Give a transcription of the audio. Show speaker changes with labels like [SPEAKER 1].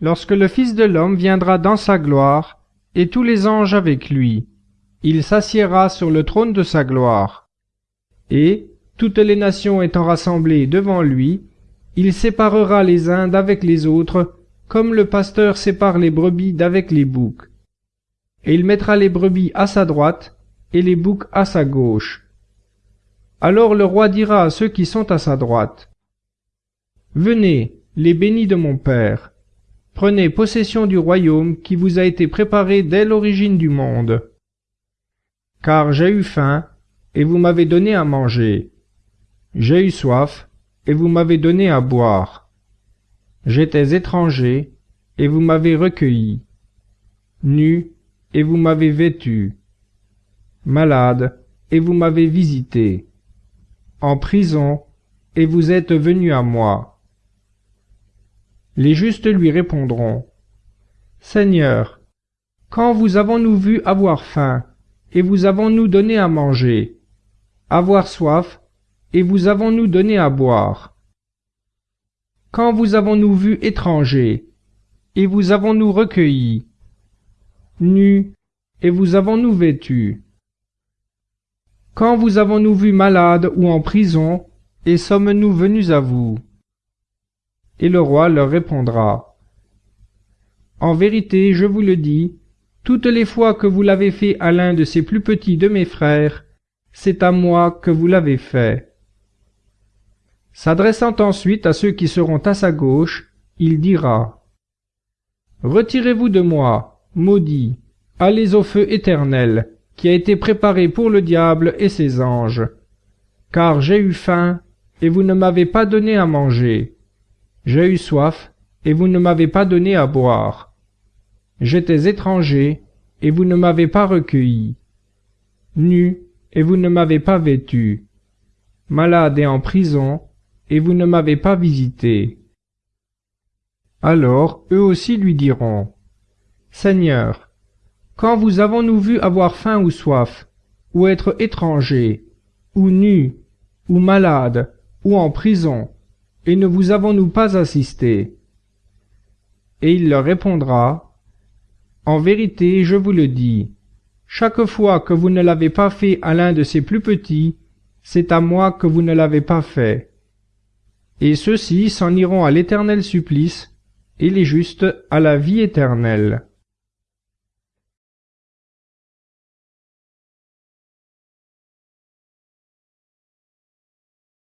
[SPEAKER 1] lorsque le Fils de l'homme viendra dans sa gloire, et tous les anges avec lui. Il s'assiera sur le trône de sa gloire. Et, toutes les nations étant rassemblées devant lui, il séparera les uns d'avec les autres, comme le pasteur sépare les brebis d'avec les boucs. Et il mettra les brebis à sa droite, et les boucs à sa gauche. Alors le roi dira à ceux qui sont à sa droite, Venez, les bénis de mon Père, prenez possession du royaume qui vous a été préparé dès l'origine du monde. Car j'ai eu faim, et vous m'avez donné à manger. J'ai eu soif, et vous m'avez donné à boire. J'étais étranger, et vous m'avez recueilli. Nu, et vous m'avez vêtu. Malade, et vous m'avez visité. En prison, et vous êtes venu à moi. Les justes lui répondront. Seigneur, quand vous avons-nous vu avoir faim, et vous avons-nous donné à manger, avoir soif, et vous avons-nous donné à boire? Quand vous avons-nous vu étrangers, et vous avons-nous recueillis, nus, et vous avons-nous vêtus? Quand vous avons-nous vu malades ou en prison, et sommes-nous venus à vous? Et le roi leur répondra. En vérité, je vous le dis, toutes les fois que vous l'avez fait à l'un de ces plus petits de mes frères, c'est à moi que vous l'avez fait. S'adressant ensuite à ceux qui seront à sa gauche, il dira Retirez-vous de moi, maudits, allez au feu éternel, qui a été préparé pour le diable et ses anges. Car j'ai eu faim, et vous ne m'avez pas donné à manger. J'ai eu soif, et vous ne m'avez pas donné à boire. J'étais étranger, et vous ne m'avez pas recueilli. Nu, et vous ne m'avez pas vêtu. Malade et en prison, et vous ne m'avez pas visité. Alors eux aussi lui diront, Seigneur, quand vous avons-nous vu avoir faim ou soif, ou être étrangers, ou nus, ou malades, ou en prison, et ne vous avons-nous pas assisté? Et il leur répondra, En vérité, je vous le dis, chaque fois que vous ne l'avez pas fait à l'un de ces plus petits, c'est à moi que vous ne l'avez pas fait et ceux-ci s'en iront à l'éternel supplice, et les justes à la vie éternelle.